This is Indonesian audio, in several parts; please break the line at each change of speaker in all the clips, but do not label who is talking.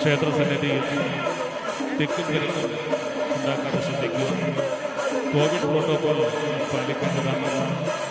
Saya tersedia di TV3, dan ini Anda akan balik ke neraka.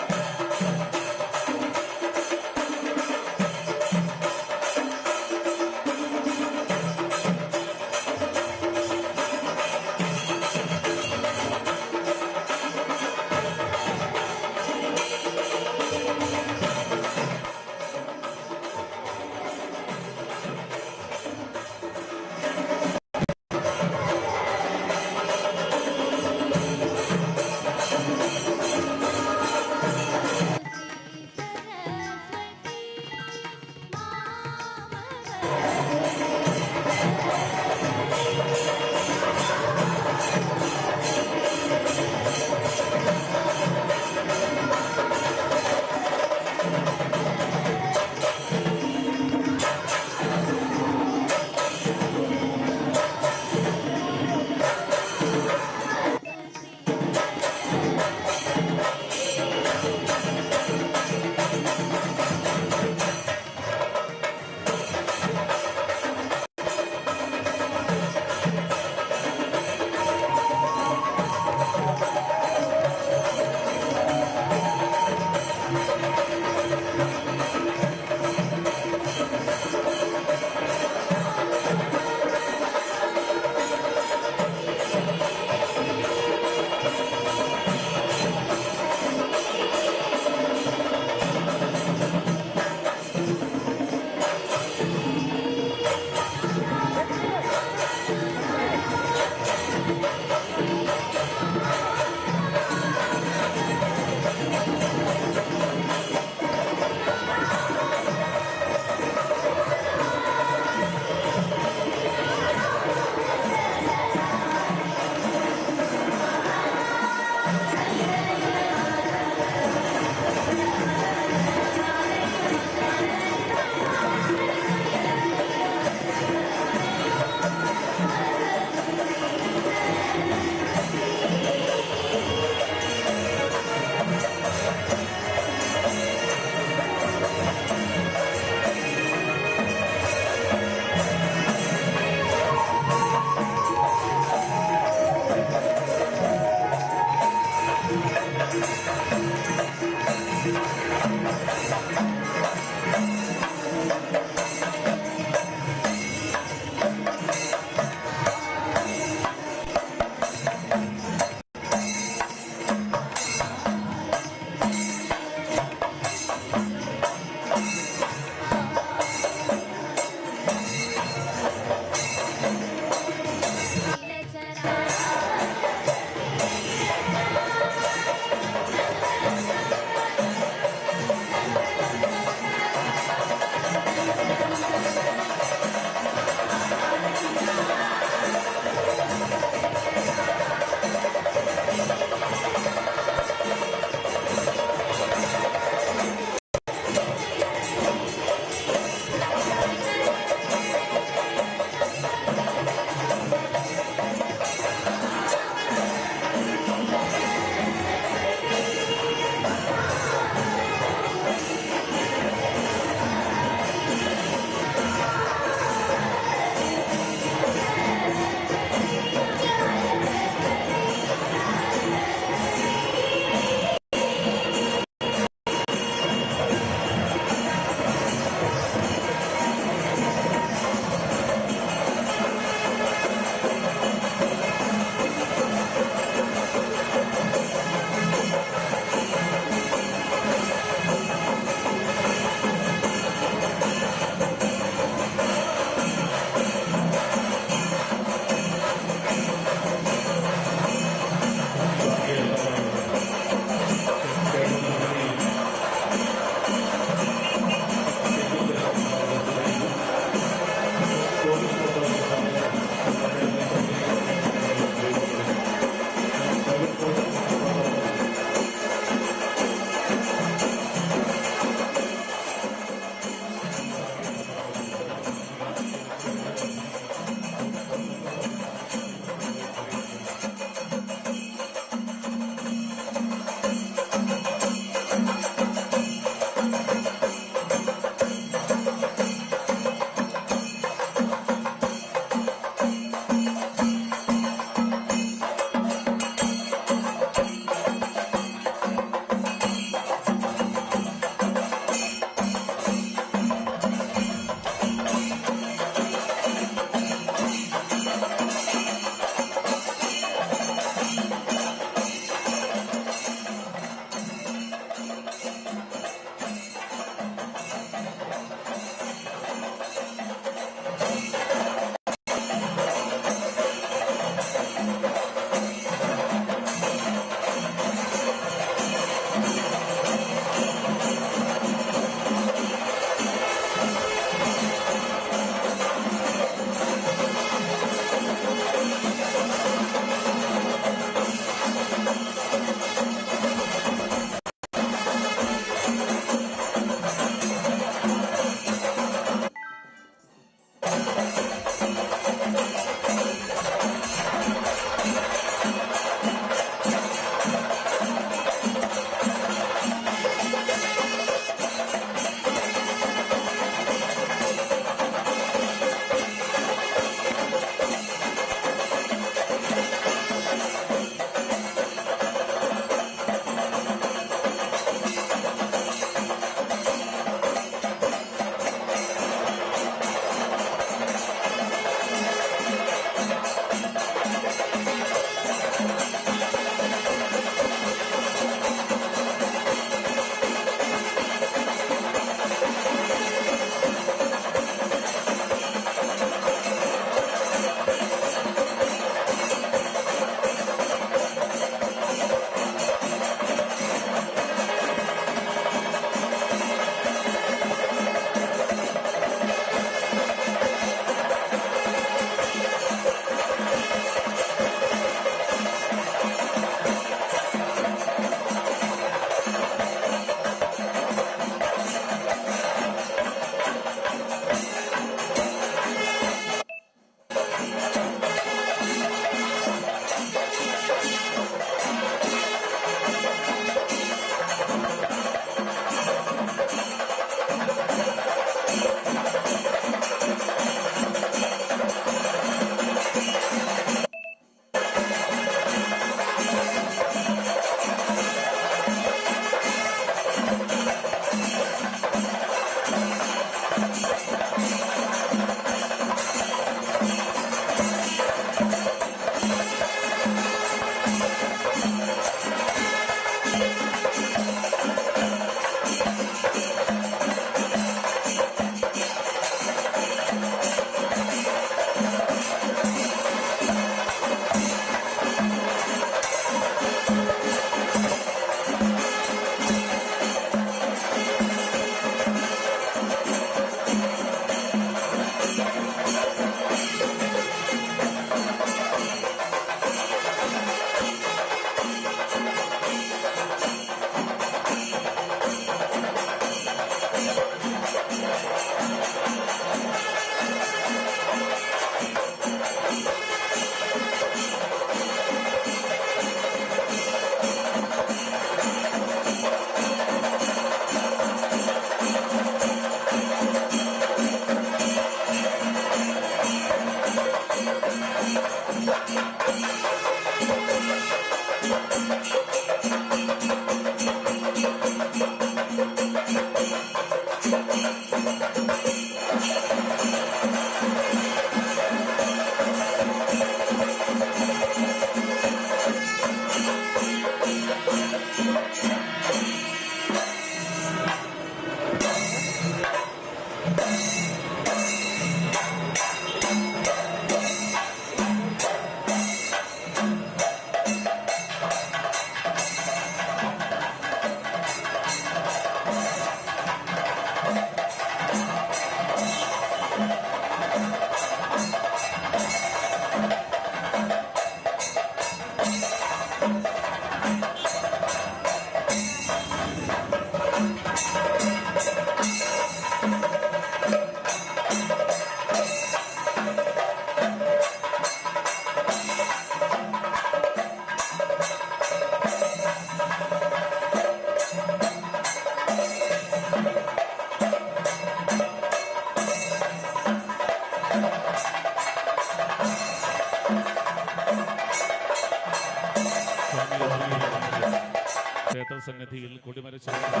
It's